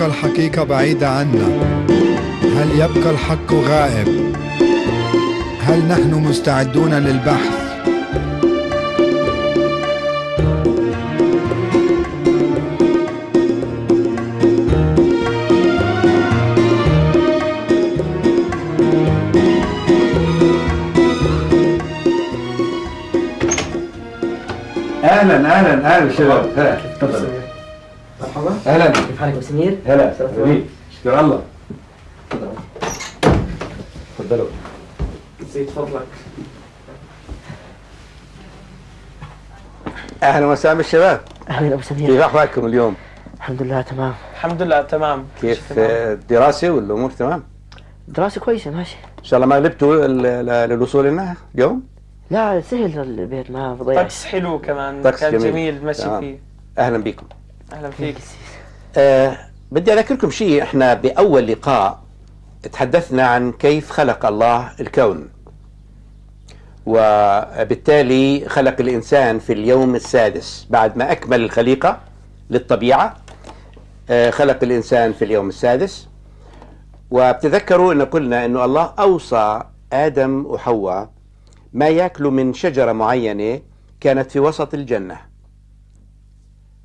تبقى الحقيقة بعيدة عنا؟ هل يبقى الحق غائب؟ هل نحن مستعدون للبحث؟ أهلا أهلا أهلا شباب أهلا. كيف حالك أبو سمير؟ هلا حبيبي شكرا الله. تفضلوا. زيد فضلك. أهلا وسهلا بالشباب. أهلا أبو سمير. كيف احوالكم اليوم؟ الحمد لله تمام. الحمد لله تمام. كيف تمام. الدراسة والأمور؟ تمام؟ دراسة كويسة ماشي. إن شاء الله ما غلبتوا للوصول لنا اليوم؟ لا سهل البيت ما بضيع طقس حلو كمان. طقس كان جميل. جميل مشي تمام. فيه. أهلا بكم. أهلا فيك. آه بدي أذكركم شيء. إحنا بأول لقاء تحدثنا عن كيف خلق الله الكون. وبالتالي خلق الإنسان في اليوم السادس بعد ما أكمل الخليقة للطبيعة. آه خلق الإنسان في اليوم السادس. وبتذكروا إن قلنا إنه الله أوصى آدم وحواء ما يأكلوا من شجرة معينة كانت في وسط الجنة.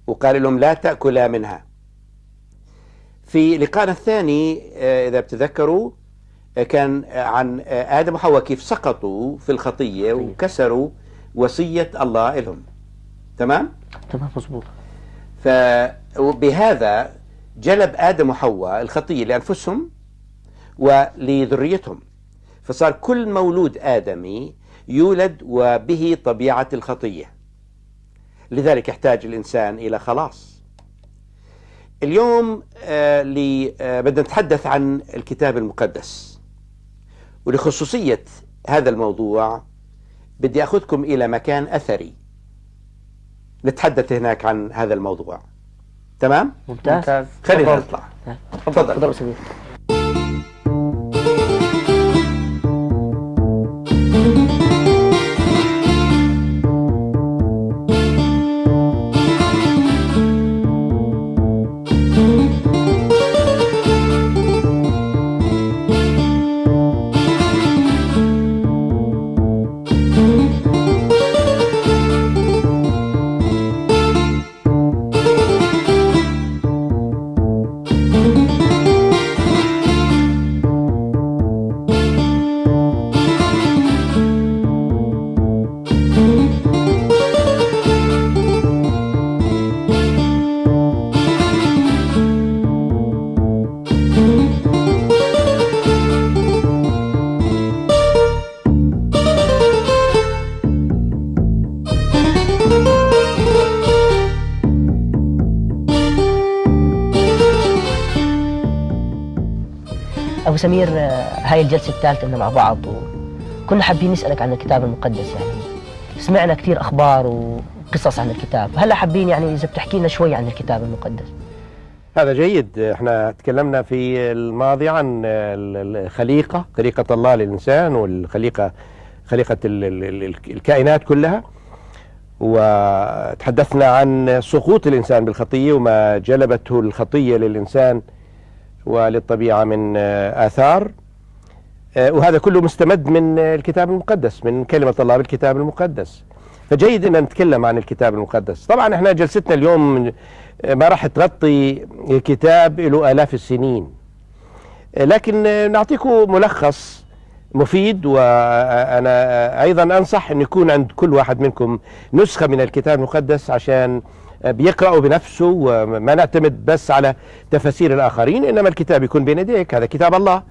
وقال لهم لا تأكلا منها. في لقائنا الثاني آه، إذا بتذكروا آه، كان آه، عن آدم وحواء كيف سقطوا في الخطية وكسروا وصية الله لهم. تمام؟ تمام مظبوط. فبهذا جلب آدم وحواء الخطية لأنفسهم ولذريتهم. فصار كل مولود آدمي يولد وبه طبيعة الخطية. لذلك يحتاج الإنسان إلى خلاص. اليوم آه آه بدنا نتحدث عن الكتاب المقدس. ولخصوصية هذا الموضوع بدي أخذكم إلى مكان أثري. نتحدث هناك عن هذا الموضوع. تمام؟ ممتاز. ممتاز. خلينا تفضل. نطلع. تفضل. سمير آه، هاي الجلسة الثالثة مع بعض وكنا حابين نسألك عن الكتاب المقدس يعني. سمعنا كثير أخبار وقصص عن الكتاب. هلا حابين يعني إذا بتحكي لنا شوي عن الكتاب المقدس. هذا جيد. إحنا تكلمنا في الماضي عن ال- الخليقة خليقة الله للإنسان والخليقة خليقة ال- ال- ال- الكائنات كلها. وتحدثنا عن سقوط الإنسان بالخطية وما جلبته الخطية للإنسان. وللطبيعة من آه، آثار. آه، وهذا كله مستمد من آه، الكتاب المقدس من كلمة الله بالكتاب المقدس. فجيد إن نتكلم عن الكتاب المقدس. طبعا إحنا جلستنا اليوم ما راح تغطي كتاب له آلاف السنين. لكن نعطيكم ملخص مفيد وأنا أيضا أنصح أن يكون عند كل واحد منكم نسخة من الكتاب المقدس عشان بيقرأه بنفسه وما نعتمد بس على تفاسير الآخرين إنما الكتاب يكون بين يديك هذا كتاب الله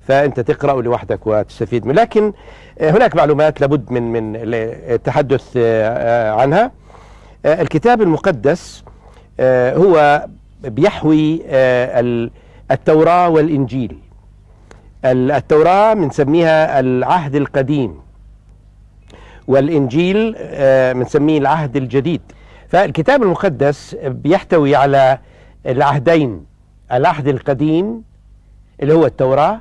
فأنت تقرأه لوحدك وتستفيد منه. لكن هناك معلومات لابد من من التحدث عنها. الكتاب المقدس هو بيحوي التوراة والإنجيل. التوراة بنسميها العهد القديم والإنجيل بنسميه العهد الجديد. فالكتاب المقدس بيحتوي على العهدين. العهد القديم اللي هو التوراة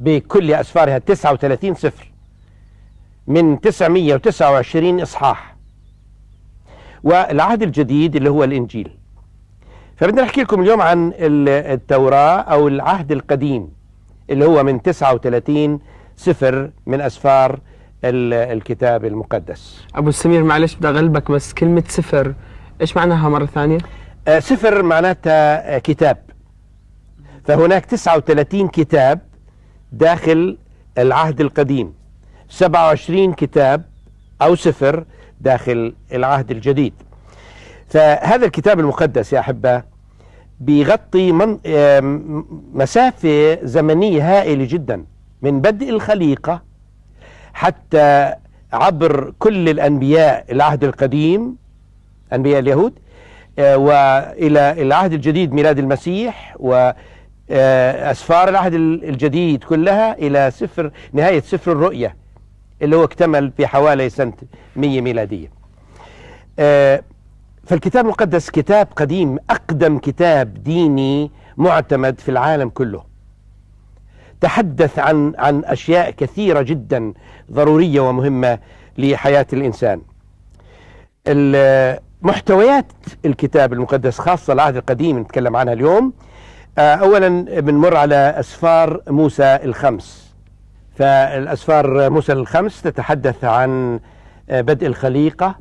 بكل أسفارها 39 سفر من 929 إصحاح. والعهد الجديد اللي هو الإنجيل. فبدنا نحكي لكم اليوم عن ال- التوراة أو العهد القديم اللي هو من 39 سفر من أسفار الكتاب المقدس. أبو سمير معلش بدي أغلبك بس كلمة سفر إيش معناها مرة ثانية؟ آه، سفر معناتها آه، كتاب. فهناك 39 كتاب داخل العهد القديم. 27 كتاب أو سفر داخل العهد الجديد. فهذا الكتاب المقدس يا أحبة بيغطي من آم، مسافة زمنية هائلة جدا. من بدء الخليقة حتى عبر كل الأنبياء العهد القديم أنبياء اليهود آه، وإلى العهد الجديد ميلاد المسيح واسفار العهد الجديد كلها إلى سفر نهاية سفر الرؤيا اللي هو اكتمل في حوالي سنة 100 ميلادية. آه، فالكتاب المقدس كتاب قديم أقدم كتاب ديني معتمد في العالم كله. تحدث عن عن أشياء كثيرة جدا ضرورية ومهمة لحياة الإنسان. ال- محتويات الكتاب المقدس خاصة العهد القديم نتكلم عنها اليوم آه، أولا بنمر على أسفار موسى الخمس فالأسفار موسى الخمس تتحدث عن آه، بدء الخليقة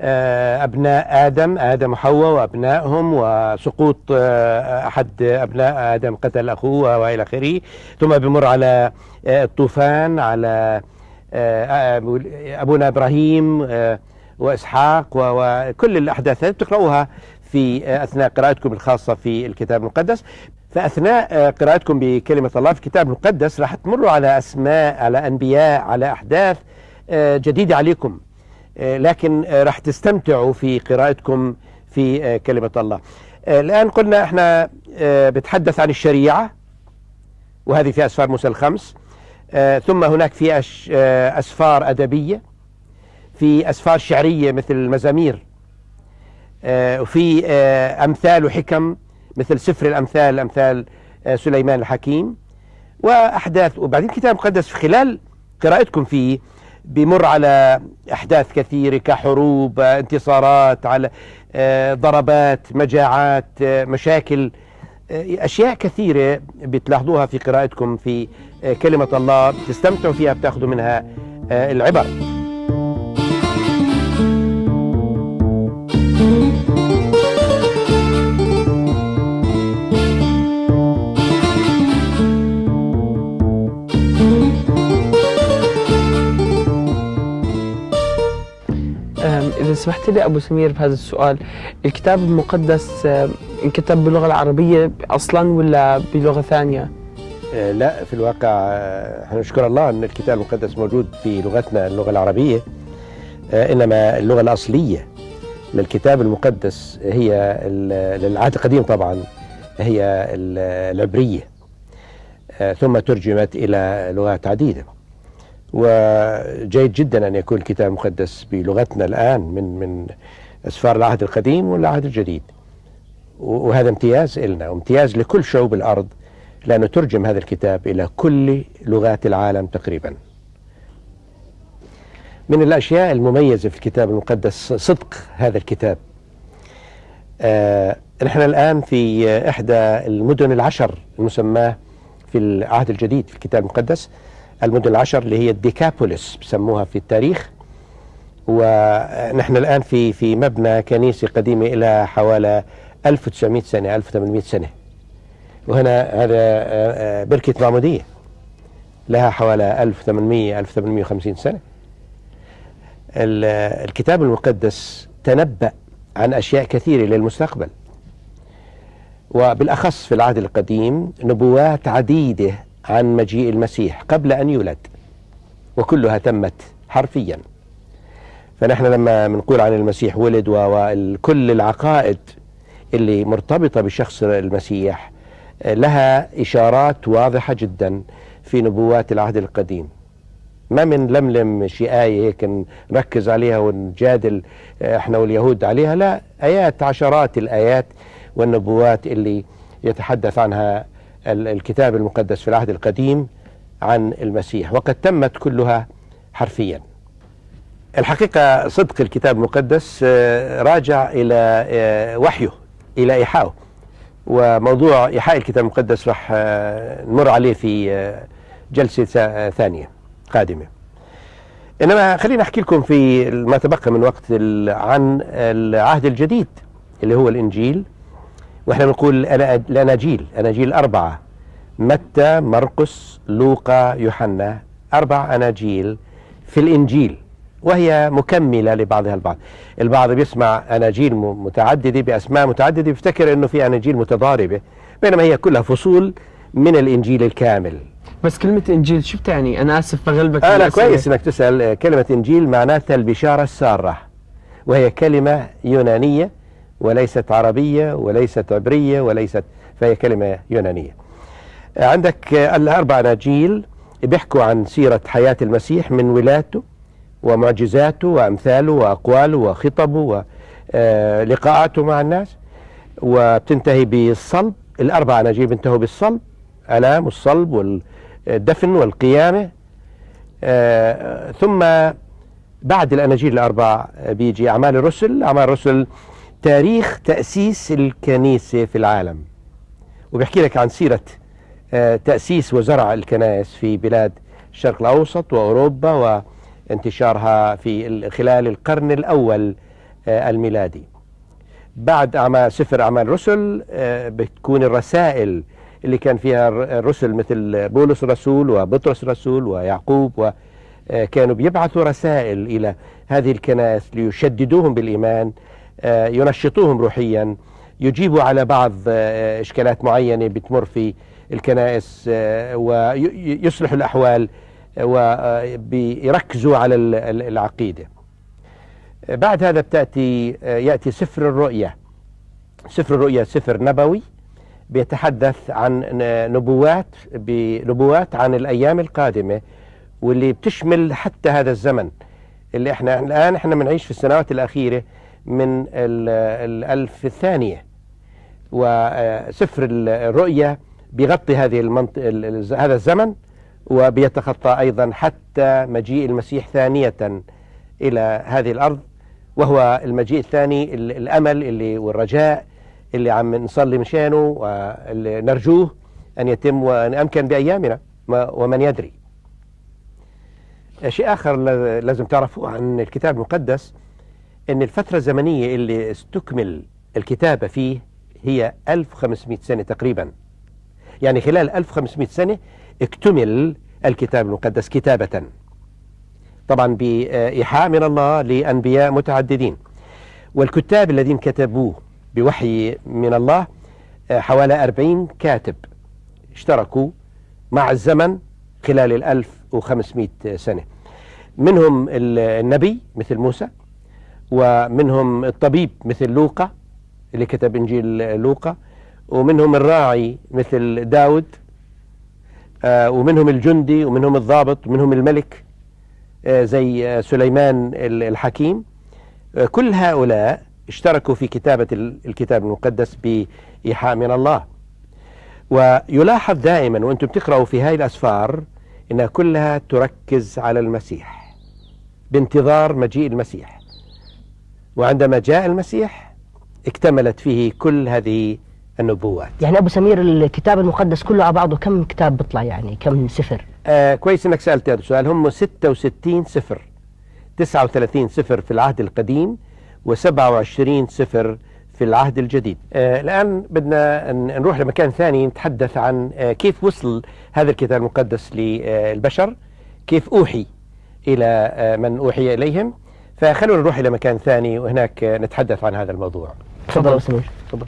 أبناء آدم آدم وحواء وأبنائهم وسقوط آه، أحد أبناء آدم قتل أخوه وإلى آخره. ثم بمر على آه، الطوفان على آه، آه، أبونا إبراهيم آه، وإسحاق وكل الأحداث هذه بتقرأوها في آه، أثناء قراءتكم الخاصة في الكتاب المقدس. فأثناء آه، قراءتكم بكلمة الله في الكتاب المقدس راح تمروا على أسماء على أنبياء على أحداث آه، جديدة عليكم. آه، لكن آه، راح تستمتعوا في قراءتكم في آه، كلمة الله. آه، الآن قلنا إحنا آه، بتحدث عن الشريعة وهذه في أسفار موسى الخمس. آه، ثم هناك في آه، أسفار أدبية في أسفار شعرية مثل المزامير آه، وفي آه، أمثال وحكم مثل سفر الأمثال أمثال آه، سليمان الحكيم وأحداث. وبعدين الكتاب المقدس في خلال قراءتكم فيه بمر على أحداث كثيرة كحروب انتصارات على آه، ضربات مجاعات آه، مشاكل آه، أشياء كثيرة بتلاحظوها في قراءتكم في كلمة الله. بتستمتعوا فيها بتاخذوا منها العبر. إذا سمحت لي أبو سمير بهذا السؤال الكتاب المقدس أم، انكتب باللغة العربية أصلا ولا بلغة ثانية؟ آه، لا في الواقع آه، نشكر الله أن الكتاب المقدس موجود في لغتنا اللغة العربية. آه، إنما اللغة الأصلية للكتاب المقدس هي للعهد القديم طبعا هي ال- العبرية. آه، ثم ترجمت إلى لغات عديدة. وجيد جدا أن يكون الكتاب المقدس بلغتنا الآن من من أسفار العهد القديم والعهد الجديد. وهذا امتياز لنا وامتياز لكل شعوب الأرض لأنه ترجم هذا الكتاب إلى كل لغات العالم تقريبا. من الأشياء المميزة في الكتاب المقدس صدق هذا الكتاب. آه نحن الآن في إحدى المدن العشر المسماة في العهد الجديد في الكتاب المقدس. المدن العشر اللي هي الديكابوليس بسموها في التاريخ. ونحن الآن في في مبنى كنيسة قديمة إلى حوالي 1900 سنة 1800 سنة. وهنا هذا آه، آه، بركة معمودية لها حوالي 1800 1850 سنة. ال- الكتاب المقدس تنبأ عن أشياء كثيرة للمستقبل. وبالأخص في العهد القديم نبوات عديدة عن مجيء المسيح قبل أن يولد وكلها تمت حرفيا. فنحن لما بنقول عن المسيح ولد وكل العقائد اللي مرتبطة بشخص المسيح لها إشارات واضحة جدا في نبوات العهد القديم. ما من لملم شي آية هيك نركز عليها ونجادل إحنا واليهود عليها لا آيات عشرات الآيات والنبوات اللي يتحدث عنها الكتاب المقدس في العهد القديم عن المسيح وقد تمت كلها حرفيا. الحقيقة صدق الكتاب المقدس آه، راجع إلى آه، وحيه إلى إيحائه وموضوع إيحاء الكتاب المقدس راح آه، نمر عليه في جلسة ثانية قادمة. إنما خليني أحكي لكم في ما تبقى من وقت عن العهد الجديد اللي هو الإنجيل. وإحنا بنقول الأناجيل أناجيل الأربعة. متى مرقس لوقا يوحنا؟ أربع أناجيل في الإنجيل وهي مكملة لبعضها البعض. البعض بيسمع أناجيل م- متعددة بأسماء متعددة بيفتكر أنه في أناجيل متضاربة. بينما هي كلها فصول من الإنجيل الكامل. بس كلمة إنجيل شو بتعني؟ أنا آسف بغلبك بالأسئلة. كويس إنك تسأل. آه، كلمة إنجيل معناتها البشارة السارة. وهي كلمة يونانية. وليست عربية وليست عبرية وليست فهي كلمة يونانية. آه، عندك آه، الأربع اناجيل بيحكوا عن سيرة حياة المسيح من ولادته ومعجزاته وأمثاله وأقواله وخطبه ولقاءاته مع الناس. وبتنتهي بالصلب الأربع اناجيل بينتهوا بالصلب ألام والصلب والدفن والقيامة. آه، ثم بعد الأناجيل الأربع آه، بيجي أعمال الرسل. أعمال الرسل تاريخ تأسيس الكنيسة في العالم. وبيحكي لك عن سيرة آه، تأسيس وزرع الكنائس في بلاد الشرق الأوسط وأوروبا وانتشارها في ال- خلال القرن الأول آه، الميلادي. بعد أعمال سفر أعمال الرسل آه، بتكون الرسائل اللي كان فيها الر- الرسل مثل بولس الرسول وبطرس الرسول ويعقوب وكانوا بيبعثوا رسائل إلى هذه الكنائس ليشددوهم بالإيمان ينشطوهم روحيا. يجيبوا على بعض آه، إشكالات معينة بتمر في الكنائس آه، ويصلحوا الأحوال ويركزوا على ال- ال- العقيدة. بعد هذا بتأتي يأتي سفر الرؤيا سفر الرؤيا سفر نبوي بيتحدث عن نبوات بنبوات عن الأيام القادمة واللي بتشمل حتى هذا الزمن اللي إحنا الآن إحنا بنعيش في السنوات الأخيرة. من ال- الألف الثانية. وسفر الرؤيا بيغطي هذه المنط... ال- ال- هذا الزمن وبيتخطى أيضا حتى مجيء المسيح ثانية إلى هذه الأرض. وهو المجيء الثاني ال- الأمل اللي والرجاء اللي عم نصلي مشانه واللي نرجوه أن يتم وأن أمكن بأيامنا ومن يدري. شيء آخر لازم تعرفوه عن الكتاب المقدس. أن الفترة الزمنية اللي استكمل الكتابة فيه هي 1500 سنة تقريبا. يعني خلال 1500 سنة اكتمل الكتاب المقدس كتابة. طبعا بإيحاء من الله لأنبياء متعددين. والكتاب الذين كتبوه بوحي من الله آه، حوالي 40 كاتب اشتركوا مع الزمن خلال ال 1500 سنة. منهم ال- النبي مثل موسى ومنهم الطبيب مثل لوقا اللي كتب إنجيل لوقا ومنهم الراعي مثل داود آه، ومنهم الجندي ومنهم الضابط ومنهم الملك آه، زي آه، سليمان ال- الحكيم. كل هؤلاء اشتركوا في كتابة ال- الكتاب المقدس بإيحاء من الله. ويلاحظ دائما وأنتم بتقرأوا في هاي الأسفار إنها كلها تركز على المسيح بانتظار مجيء المسيح. وعندما جاء المسيح اكتملت فيه كل هذه النبوات. يعني أبو سمير الكتاب المقدس كله على بعضه كم كتاب بيطلع يعني؟ كم سفر؟ آه كويس إنك سألت هذا السؤال. هم 66 سفر 39 سفر في العهد القديم و27 سفر في العهد الجديد. آه الآن بدنا نروح لمكان ثاني نتحدث عن آه كيف وصل هذا الكتاب المقدس للبشر؟ كيف أوحي إلى آه من أوحي إليهم؟ فخلونا نروح إلى مكان ثاني وهناك نتحدث عن هذا الموضوع. تفضل تفضل.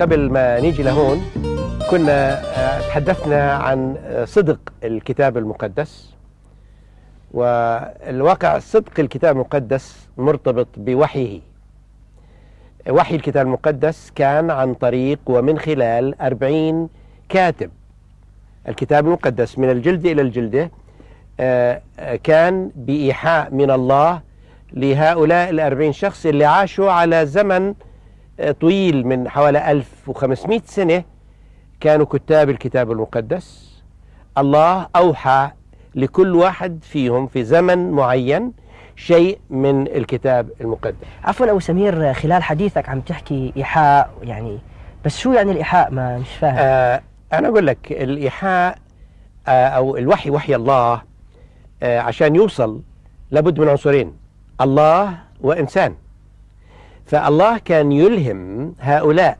قبل ما نيجي لهون كنا آه، تحدثنا عن آه، صدق الكتاب المقدس. والواقع صدق الكتاب المقدس مرتبط بوحيه. وحي الكتاب المقدس كان عن طريق ومن خلال أربعين كاتب. الكتاب المقدس من الجلد إلى الجلدة آه، كان بإيحاء من الله لهؤلاء الأربعين شخص اللي عاشوا على زمن طويل من حوالي 1500 سنة كانوا كتاب الكتاب المقدس. الله أوحى لكل واحد فيهم في زمن معين شيء من الكتاب المقدس. عفوا أبو سمير خلال حديثك عم تحكي إيحاء يعني بس شو يعني الإيحاء؟ ما مش فاهم. آه أنا أقول لك الإيحاء آه أو الوحي وحي الله آه عشان يوصل لابد من عنصرين الله وإنسان. فالله كان يلهم هؤلاء.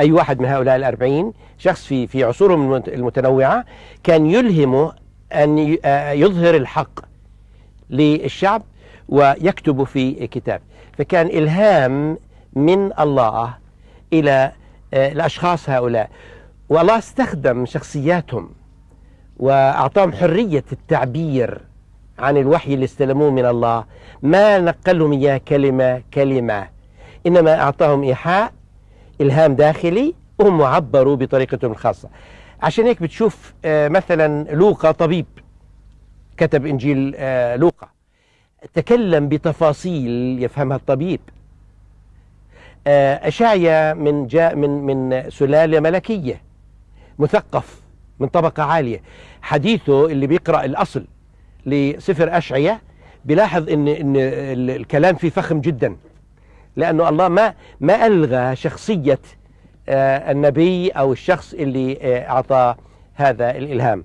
أي واحد من هؤلاء الأربعين شخص في في عصورهم المت- المتنوعة كان يلهمه أن يظهر الحق للشعب ويكتب في كتاب فكان إلهام من الله إلى الأشخاص هؤلاء. والله استخدم شخصياتهم وأعطاهم حرية التعبير عن الوحي اللي استلموه من الله. ما نقلهم إياه كلمة كلمة. إنما أعطاهم إيحاء إلهام داخلي وهم عبروا بطريقتهم الخاصة. عشان هيك بتشوف آه، مثلا لوقا طبيب كتب إنجيل آه، لوقا. تكلم بتفاصيل يفهمها الطبيب. آه، أشعيا من جاء من من سلالة ملكية مثقف من طبقة عالية. حديثه اللي بيقرأ الأصل لسفر أشعيا بيلاحظ إن إن ال- الكلام فيه فخم جدا. لأنه الله ما ما ألغى شخصية آه، النبي أو الشخص اللي آه، أعطى هذا الإلهام.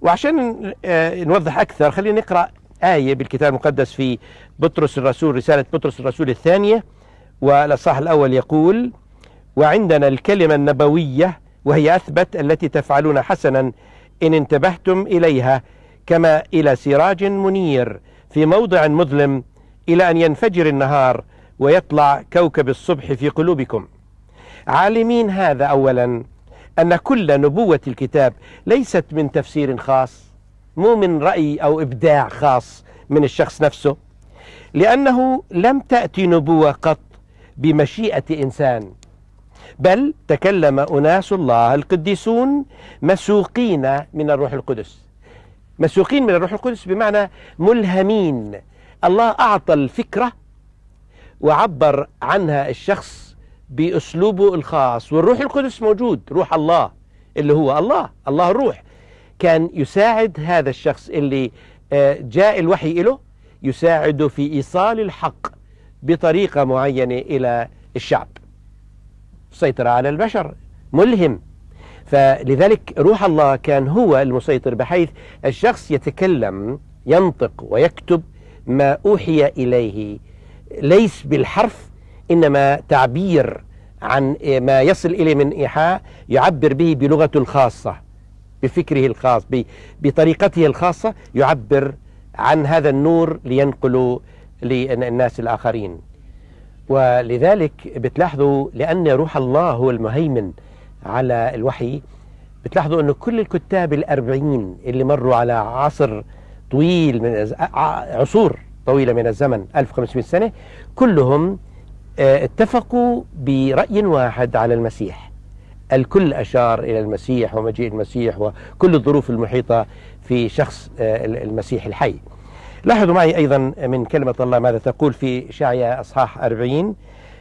وعشان آه، نوضح أكثر خلينا نقرأ آية بالكتاب المقدس في بطرس الرسول رسالة بطرس الرسول الثانية. والأصحاح الأول يقول وعندنا الكلمة النبوية وهي أثبت التي تفعلون حسنا إن انتبهتم إليها كما إلى سراج منير في موضع مظلم إلى أن ينفجر النهار ويطلع كوكب الصبح في قلوبكم. عالمين هذا أولا أن كل نبوة الكتاب ليست من تفسير خاص مو من رأي أو إبداع خاص من الشخص نفسه لأنه لم تأتي نبوة قط بمشيئة إنسان بل تكلم أناس الله القديسون مسوقين من الروح القدس. مسوقين من الروح القدس بمعنى ملهمين. الله أعطى الفكرة وعبر عنها الشخص بأسلوبه الخاص والروح القدس موجود روح الله اللي هو الله الله الروح. كان يساعد هذا الشخص اللي آه، جاء الوحي له يساعده في إيصال الحق بطريقة معينة إلى الشعب. سيطر على البشر ملهم. فلذلك روح الله كان هو المسيطر بحيث الشخص يتكلم ينطق ويكتب ما أوحي إليه ليس بالحرف إنما تعبير عن ما يصل إليه من إيحاء يعبر به بلغته الخاصة بفكره الخاص بطريقته الخاصة يعبر عن هذا النور لينقله للناس الآخرين. ولذلك بتلاحظوا لأن روح الله هو المهيمن على الوحي بتلاحظوا أنه كل الكتاب الأربعين اللي مروا على عصر طويل من عصور طويلة من الزمن 1500 سنة كلهم آه، اتفقوا برأي واحد على المسيح. الكل أشار إلى المسيح ومجيء المسيح وكل الظروف المحيطة في شخص آه، المسيح الحي. لاحظوا معي أيضا من كلمة الله ماذا تقول في شعيا أصحاح 40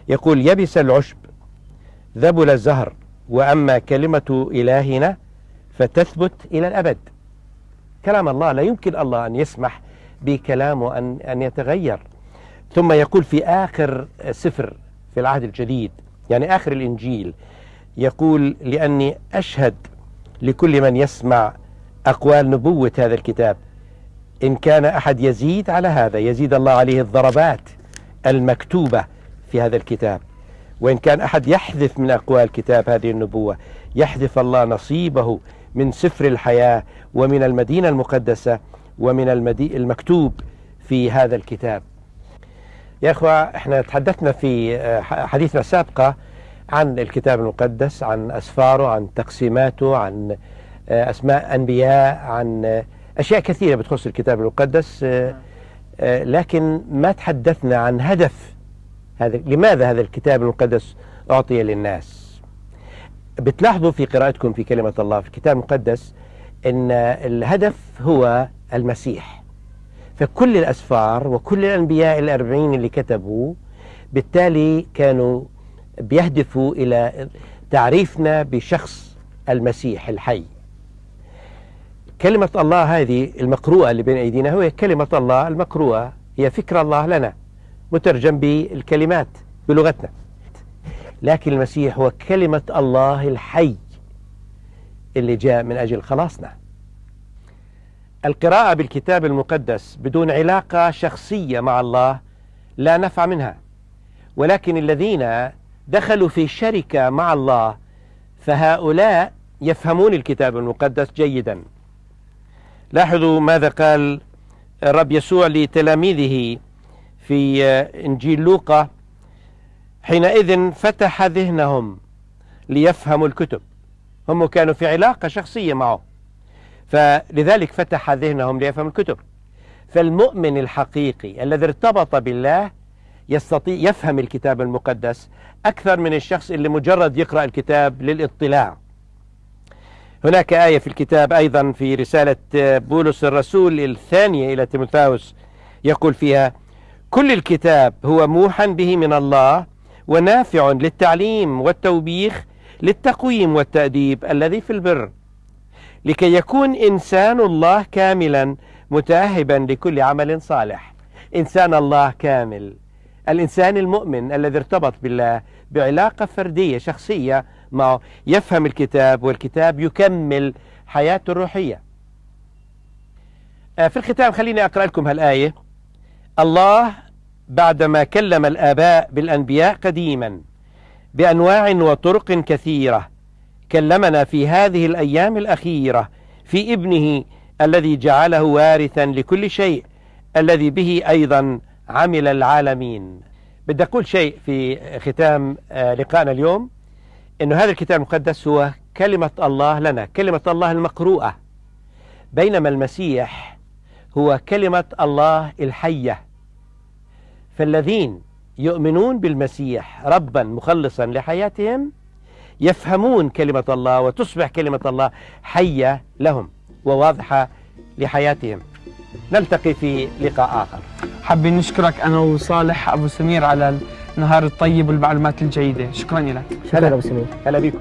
يقول يبس العشب ذبل الزهر وأما كلمة إلهنا فتثبت إلى الأبد. كلام الله لا يمكن الله أن يسمح بكلامه أن, أن يتغير. ثم يقول في آخر سفر في العهد الجديد يعني آخر الإنجيل يقول لأني أشهد لكل من يسمع أقوال نبوة هذا الكتاب إن كان أحد يزيد على هذا يزيد الله عليه الضربات المكتوبة في هذا الكتاب. وإن كان أحد يحذف من أقوال كتاب هذه النبوة يحذف الله نصيبه من سفر الحياة ومن المدينة المقدسة ومن المدي... المكتوب في هذا الكتاب. يا أخوة إحنا تحدثنا في آه، حديثنا السابقة عن الكتاب المقدس عن أسفاره عن تقسيماته عن آه، أسماء أنبياء عن آه، أشياء كثيرة بتخص الكتاب المقدس لكن ما تحدثنا عن هدف هذا لماذا هذا الكتاب المقدس أعطي للناس؟ بتلاحظوا في قراءتكم في كلمة الله في الكتاب المقدس أن الهدف هو المسيح. فكل الأسفار وكل الأنبياء الأربعين اللي كتبوا بالتالي كانوا بيهدفوا إلى تعريفنا بشخص المسيح الحي. كلمة الله هذه المقروءة اللي بين أيدينا هو كلمة الله المقروءة. هي فكر الله لنا مترجم بالكلمات بلغتنا. لكن المسيح هو كلمة الله الحي اللي جاء من أجل خلاصنا. القراءة بالكتاب المقدس بدون علاقة شخصية مع الله لا نفع منها. ولكن الذين دخلوا في شركة مع الله فهؤلاء يفهمون الكتاب المقدس جيدا. لاحظوا ماذا قال الرب يسوع لتلاميذه في إنجيل لوقا حينئذ فتح ذهنهم ليفهموا الكتب. هم كانوا في علاقة شخصية معه. فلذلك فتح ذهنهم ليفهموا الكتب. فالمؤمن الحقيقي الذي ارتبط بالله يستطيع يفهم الكتاب المقدس أكثر من الشخص اللي مجرد يقرأ الكتاب للاطلاع. هناك آية في الكتاب أيضا في رسالة بولس الرسول الثانية إلى تيموثاوس يقول فيها كل الكتاب هو موحى به من الله ونافع للتعليم والتوبيخ للتقويم والتأديب الذي في البر لكي يكون إنسان الله كاملا متأهبا لكل عمل صالح. إنسان الله كامل. الإنسان المؤمن الذي ارتبط بالله بعلاقة فردية شخصية معه يفهم الكتاب والكتاب يكمل حياته الروحية. في الختام خليني أقرأ لكم هالآية. الله بعدما كلم الآباء بالأنبياء قديما بأنواع وطرق كثيرة كلمنا في هذه الأيام الأخيرة في ابنه الذي جعله وارثا لكل شيء الذي به أيضا عمل العالمين. بدي أقول شيء في ختام لقائنا اليوم أنه هذا الكتاب المقدس هو كلمة الله لنا كلمة الله المقروءة. بينما المسيح هو كلمة الله الحية. فالذين يؤمنون بالمسيح ربا مخلصا لحياتهم يفهمون كلمة الله وتصبح كلمة الله حية لهم وواضحة لحياتهم. نلتقي في لقاء آخر. حابين نشكرك أنا وصالح أبو سمير على النهار الطيب والمعلومات الجيدة. شكرا لك. شكرا أبو سمير. هلا بكم